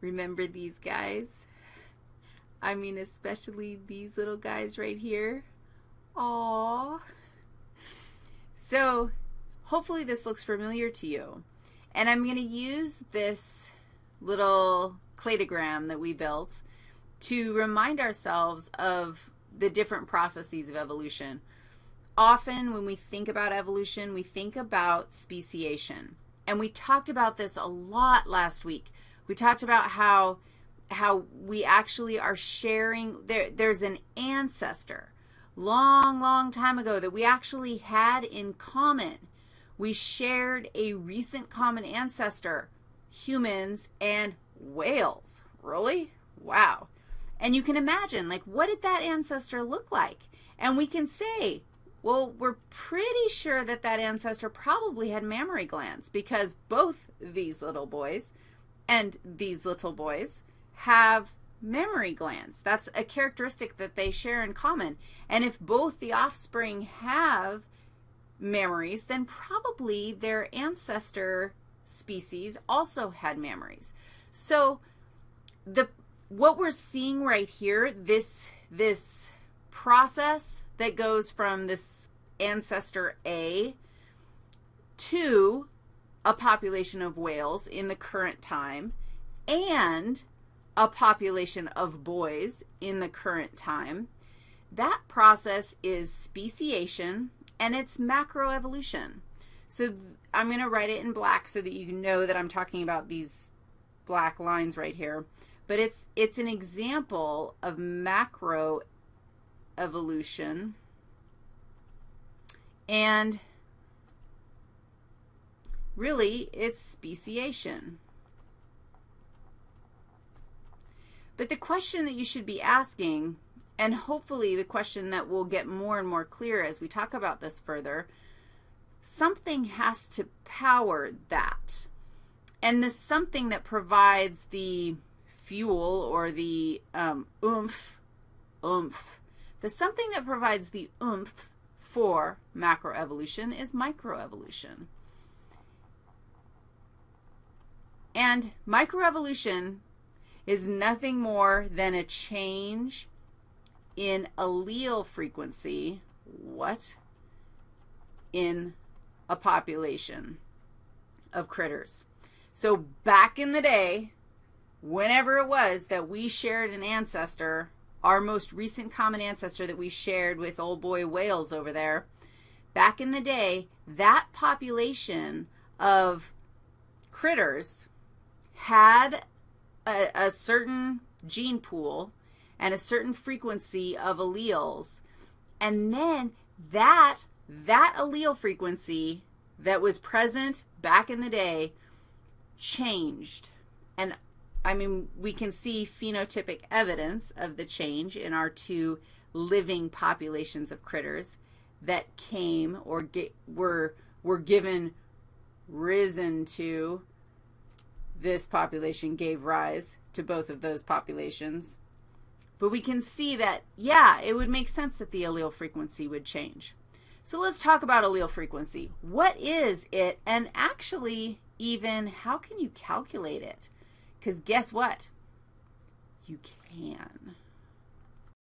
Remember these guys? I mean, especially these little guys right here. Aww. So hopefully this looks familiar to you. And I'm going to use this little cladogram that we built to remind ourselves of the different processes of evolution. Often when we think about evolution, we think about speciation. And we talked about this a lot last week. We talked about how how we actually are sharing there there's an ancestor long long time ago that we actually had in common. We shared a recent common ancestor, humans and whales. Really? Wow. And you can imagine, like, what did that ancestor look like? And we can say, well, we're pretty sure that that ancestor probably had mammary glands because both these little boys and these little boys have mammary glands. That's a characteristic that they share in common. And if both the offspring have mammaries, then probably their ancestor species also had mammaries. So the what we're seeing right here, this this process that goes from this ancestor A to a population of whales in the current time and a population of boys in the current time. That process is speciation and it's macroevolution. So I'm going to write it in black so that you know that I'm talking about these black lines right here. But it's, it's an example of macroevolution. And really, it's speciation. But the question that you should be asking, and hopefully the question that will get more and more clear as we talk about this further, something has to power that. And the something that provides the fuel or the um, oomph, oomph, the something that provides the oomph for macroevolution is microevolution. And microevolution is nothing more than a change in allele frequency, what? In a population of critters. So back in the day, whenever it was that we shared an ancestor, our most recent common ancestor that we shared with old boy whales over there, back in the day, that population of critters had a, a certain gene pool and a certain frequency of alleles, and then that, that allele frequency that was present back in the day changed. And I mean, we can see phenotypic evidence of the change in our two living populations of critters that came or get, were, were given risen to. This population gave rise to both of those populations. But we can see that, yeah, it would make sense that the allele frequency would change. So let's talk about allele frequency. What is it, and actually even how can you calculate it? Because guess what? You can.